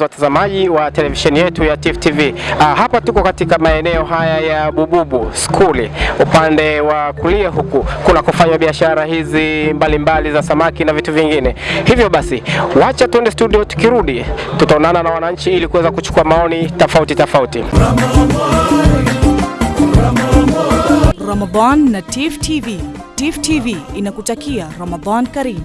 wapenzi watazamaji wa televisheni yetu ya Tifu TV. Ah, hapa tuko katika maeneo haya ya Bububu skuli, upande wa kulia huku kuna kufanya biashara hizi mbalimbali mbali za samaki na vitu vingine. Hivyo basi, wacha tuende studio, tukirudi tutaonana na wananchi ili kuweza kuchukua maoni tofauti tofauti. Ramadan na Tif TV. Tif TV inakutakia Ramadan Karim.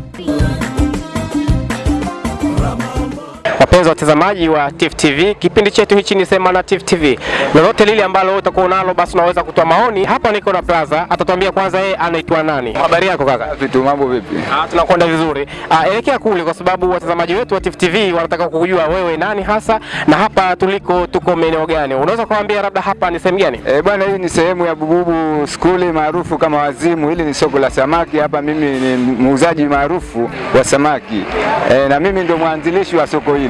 Wapenzi watazamaji wa Tifu TV, kipindi chetu hichi ni Sema na Tifu TV. Lolote lile ambalo utakuwa nalo, basi unaweza kutoa maoni. Hapa niko na Plaza, atatuambia kwanza yeye anaitwa nani. Habari yako kaka? Vitu mambo vipi? Ah, tunakwenda vizuri. Ah, elekea kule kwa sababu watazamaji wetu wa Tifu TV wanataka kujua wewe nani hasa na hapa tuliko tuko maeneo gani. Unaweza kuambia labda hapa ni sehemu gani? Eh, bwana hii ni sehemu ya Bububu skuli maarufu kama Wazimu. Hili ni soko la samaki. Hapa mimi ni muuzaji maarufu wa samaki. Eh, na mimi ndio mwanzilishi wa soko hili.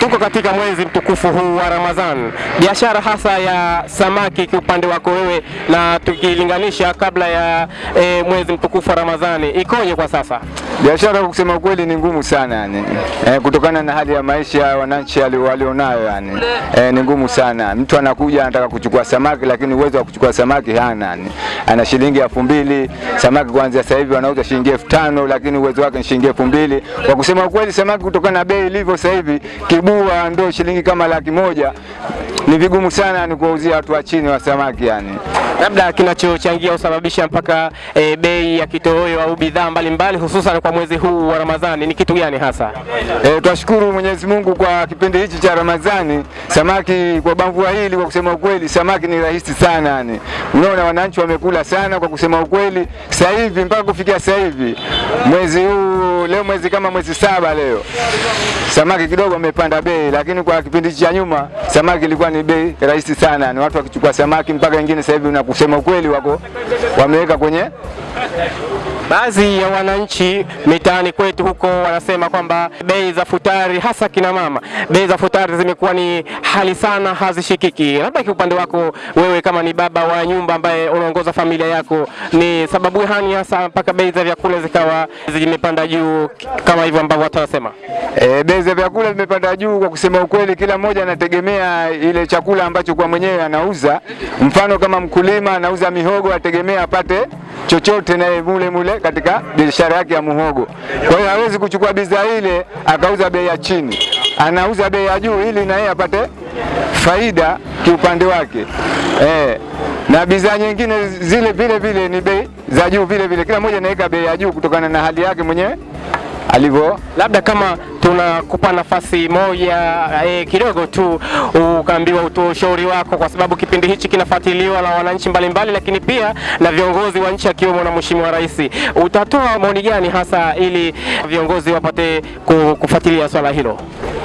Tuko katika mwezi mtukufu huu wa Ramadhan, biashara hasa ya samaki kiupande wako wewe, na tukilinganisha kabla ya e, mwezi mtukufu wa Ramadhani ikoje kwa sasa? Biashara kusema ukweli ni ngumu sana yani. E, kutokana na hali ya maisha wananchi walionayo yani. E, ni ngumu sana. Mtu anakuja anataka kuchukua samaki lakini uwezo wa kuchukua samaki hana yani. Ana shilingi elfu mbili samaki kuanzia sasa hivi wanauza shilingi elfu tano lakini uwezo wake ni shilingi elfu mbili Kwa kusema ukweli samaki kutokana na bei ilivyo sasa hivi kibua ndo shilingi kama laki moja ni vigumu sana ni kuwauzia watu wa chini wa samaki yani. Labda kinachochangia usababisha mpaka e, bei ya kitoweo au bidhaa mbalimbali hususan kwa mwezi huu wa Ramadhani ni kitu gani hasa? E, twashukuru Mwenyezi Mungu kwa kipindi hichi cha Ramadhani. Samaki kwa bamvua hili, kwa kusema ukweli, samaki ni rahisi sana yani. Unaona wananchi wamekula sana, kwa kusema ukweli. Sasa hivi mpaka kufikia sasa hivi mwezi huu, leo mwezi kama mwezi saba leo, samaki kidogo amepanda bei, lakini kwa kipindi cha nyuma samaki ilikuwa ni bei rahisi sana, ni watu wakichukua samaki mpaka wengine sasa hivi na kusema ukweli wako wameweka kwenye Baadhi ya wananchi mitaani kwetu huko wanasema kwamba bei za futari, hasa kina mama, bei za futari zimekuwa ni hali sana, hazishikiki. Labda kiupande wako wewe, kama ni baba wa nyumba ambaye unaongoza familia yako, ni sababu gani hasa mpaka bei za vyakula zikawa zimepanda juu kama hivyo ambavyo watu wanasema? E, bei za vyakula zimepanda juu. Kwa kusema ukweli, kila mmoja anategemea ile chakula ambacho kwa mwenyewe anauza. Mfano kama mkulima anauza mihogo, ategemea apate chochote naye mule mule katika biashara yake ya muhogo. Kwa hiyo hawezi kuchukua bidhaa ile akauza bei ya chini, anauza bei ya juu ili na yeye apate faida kiupande wake eh. Na bidhaa nyingine zile vile vile ni bei za juu vile vile, kila mmoja anaweka bei ya juu kutokana na hali yake mwenyewe alivyo labda kama tunakupa nafasi moja eh, kidogo tu ukaambiwa utoe ushauri wako, kwa sababu kipindi hichi kinafuatiliwa na wananchi mbalimbali, lakini pia na viongozi wa nchi akiwemo na Mheshimiwa Rais. Utatoa maoni gani hasa ili viongozi wapate kufuatilia swala hilo?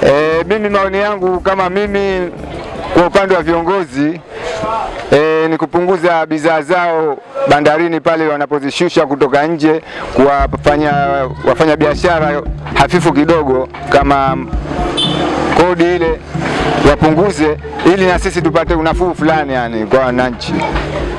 E, mimi maoni yangu kama mimi kwa upande wa viongozi e, ni kupunguza bidhaa zao bandarini pale wanapozishusha kutoka nje, kuwafanya wafanya biashara hafifu kidogo, kama kodi ile wapunguze, ili na sisi tupate unafuu fulani yani kwa wananchi.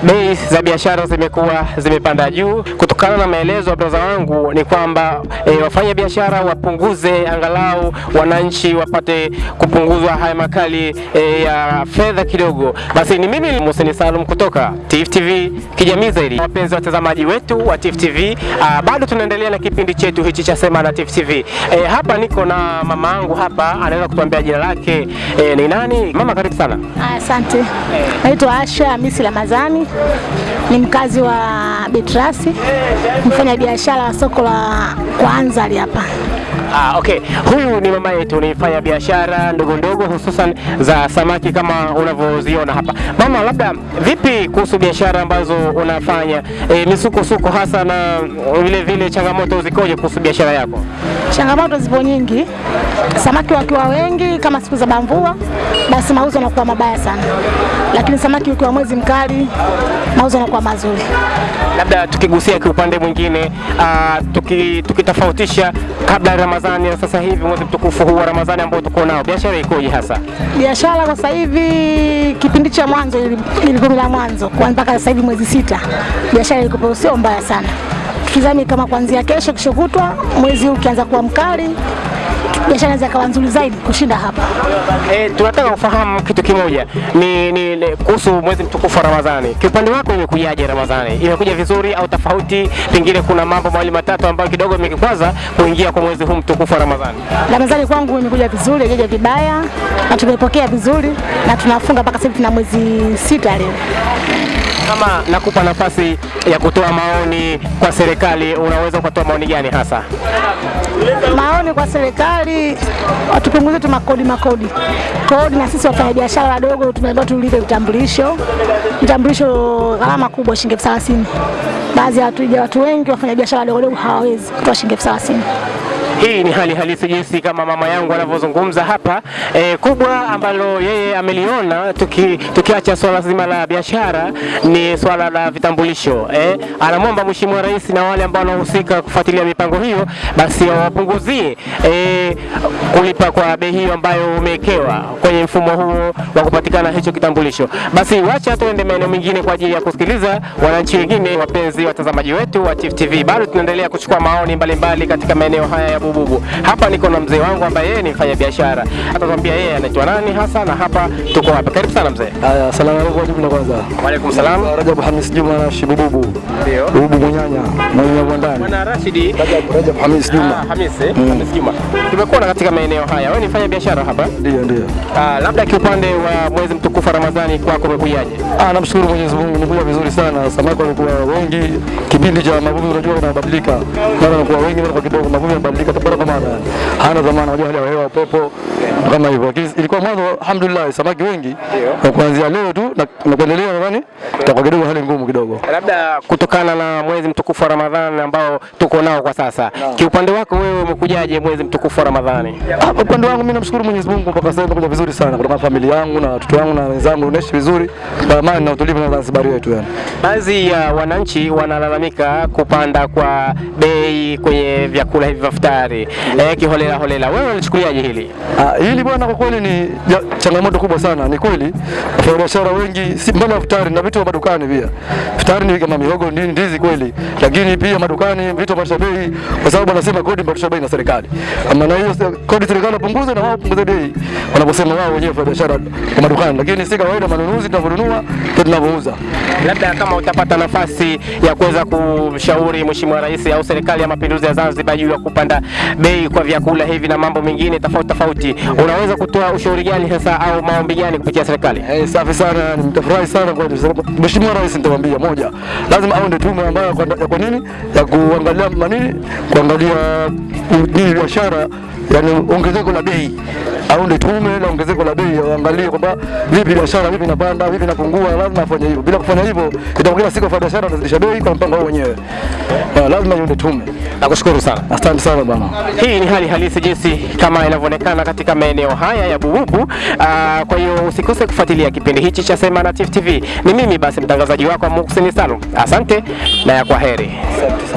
Bei za biashara zimekuwa zimepanda juu. Kutokana na maelezo ya braza wangu ni kwamba e, wafanya biashara wapunguze, angalau wananchi wapate kupunguzwa haya makali e, ya fedha kidogo. Basi ni mimi Museni Salum kutoka Tifu TV kijamii zaidi. Wapenzi watazamaji wetu wa Tifu TV, bado tunaendelea na kipindi chetu hichi cha Sema na Tifu TV. E, hapa niko na mama yangu hapa, anaweza kutuambia jina lake e, ni nani? Mama, karibu sana. Asante. Naitwa Asha Hamisi Ramadhani, ni mkazi wa Betrasi, mfanya biashara wa soko la Kwanza hapa. Ah, okay. Huyu ni mama yetu, ni fanya biashara ndogo ndogo hususan za samaki kama unavyoziona hapa. Mama, labda vipi kuhusu biashara ambazo unafanya e, misukosuko hasa na vile vile changamoto zikoje kuhusu biashara yako? Changamoto zipo nyingi, samaki wakiwa wengi kama siku za bamvua, basi mauzo yanakuwa mabaya sana, lakini samaki ukiwa mwezi mkali, mauzo yanakuwa mazuri. Labda tukigusia kiupande mwingine uh, tuki, tukitofautisha kabla ya Ramadhani na sasa hivi mwezi mtukufu huu wa Ramadhani ambao tuko nao, biashara ikoje hasa? Biashara kwa sasa hivi, kipindi cha mwanzo ili- ilikuwa la mwanzo kwa mpaka sasa hivi mwezi sita, biashara ilikuwa sio mbaya sana. Tukizami kama kuanzia kesho, kesho kutwa, mwezi huu ukianza kuwa mkali, biashara inaweza kawa nzuri zaidi kushinda hapa. E, tunataka kufahamu kitu kimoja ni, ni, ni kuhusu mwezi mtukufu wa Ramadhani. Kiupande wako imekujaje Ramadhani? Imekuja vizuri au tofauti? Pengine kuna mambo mawili matatu ambayo kidogo imekikwaza kuingia kwa mwezi huu mtukufu wa Ramadhani. Ramadhani kwangu imekuja vizuri, haijaja vibaya na tumepokea vizuri na tunafunga mpaka sasa tuna mwezi sita leo. Kama nakupa nafasi ya kutoa maoni kwa serikali, unaweza ukatoa maoni gani hasa? Maoni kwa serikali watupunguze tu makodi makodi kodi, na sisi wafanyabiashara wadogo tumeambiwa tulipe vitambulisho. Vitambulisho gharama kubwa, shilingi elfu thelathini. Baadhi ya watu wengi wafanyabiashara wadogo wadogo hawawezi kutoa shilingi elfu thelathini. Hii ni hali halisi jinsi kama mama yangu anavyozungumza hapa e, kubwa ambalo yeye ameliona tuki, tukiacha swala zima la biashara ni swala la vitambulisho e, anamwomba Mheshimiwa Rais na wale ambao wanahusika kufuatilia mipango hiyo basi wapunguzie e, kulipa kwa bei hiyo ambayo umewekewa kwenye mfumo huo wa kupatikana hicho kitambulisho. Basi wacha tuende maeneo mengine kwa ajili ya kusikiliza wananchi wengine, wapenzi watazamaji wetu wa Chief TV. Bado tunaendelea kuchukua maoni mbalimbali mbali katika maeneo haya ya Bububu. Hapa niko na mzee wangu ambaye yeye ni mfanya biashara, atatuambia yeye anaitwa nani hasa na hapa tuko hapa. Karibu sana mzee. Haya, salamu alaikum jumla kwanza. Wa alaykum salam. Rajab Hamis Juma na Shibububu. Ndio. Bububu Munyanya, mwenye ndani. Bwana Rashidi Rajab Rajab Hamis Ah, Juma. Hamis, eh? Hamis Juma. Tumekuwa katika maeneo haya. Wewe ni mfanya biashara hapa? Ndio ndio. Ah, labda kiupande wa mwezi mtukufu Ramadhani kwako umekujaje? Ah, namshukuru Mwenyezi Mungu nimekuja vizuri sana. Samaki wamekuwa wengi. Kipindi cha mavuvi unajua unabadilika. Mara wanakuwa wengi mara kwa kidogo mavuvi yanabadilika kwa maana Hana dhamana unajua hali ya hewa upepo kama hivyo. Lakini ilikuwa mwanzo alhamdulillah samaki wengi. Kwa kuanzia leo tu na na kuendelea nadhani itakuwa kidogo hali ngumu kidogo. Labda kutokana na mwezi mtukufu wa Ramadhani ambao tuko nao kwa sasa, kiupande wako wewe umekujaje mwezi mtukufu wa Ramadhani? Ah, Kwa upande wangu mimi namshukuru Mwenyezi Mungu mpaka sasa nimekuja vizuri sana kutoka na familia yangu na watoto wangu na wenzangu tunaishi vizuri kwa amani na utulivu na Zanzibar yetu yani. Baadhi ya wananchi wanalalamika kupanda kwa bei kwenye vyakula hivi vya futari eh, kiholela holela. Wewe unachukuliaje hili? Ah, hili bwana kwa kweli ni ja, changamoto kubwa sana. Ni kweli wafanyabiashara wengi si mbali na futari na vitu vya madukani pia. Futari ni kama mihogo, nini, ndizi kweli, lakini pia madukani vitu vya bei, kwa sababu wanasema kodi mpandisha bei na serikali. Maana na hiyo kodi serikali inapunguza na wao wapunguze bei, wanaposema wao wenyewe wafanyabiashara wa madukani, lakini si kawaida. Manunuzi tunavyonunua ndio tunavyouza. Labda kama utapata nafasi ya kuweza kumshauri Mheshimiwa Rais au serikali ya Mapinduzi ya Zanzibar juu ya kupanda bei kwa vyakula hivi na mambo mengine tofauti tofauti, unaweza kutoa ushauri gani sasa au maombi gani kupitia serikali? Hey, safi sana, nitafurahi sana kwa Mheshimiwa Rais, nitamwambia moja, lazima aunde tume ambayo kwa- kwa nini ya kuangalia manini, kuangalia nini biashara, yani ongezeko la bei aunde tume la ongezeko la bei, waangalie kwamba vipi biashara vipi inapanda vipi inapungua. Lazima afanye hivyo, bila kufanya hivyo itaongeza siku wafanya biashara wanazidisha bei kwa mpango wao wenyewe. Eh, Lazima iunde tume. Nakushukuru sana. Asante sana bwana. Hii ni hali halisi jinsi kama inavyoonekana katika maeneo haya ya Bububu. Aa, kwa hiyo usikose kufuatilia kipindi hichi cha Sema na Tifu TV. Ni mimi basi mtangazaji wako Muhsin Salum. Asante na ya kwa heri.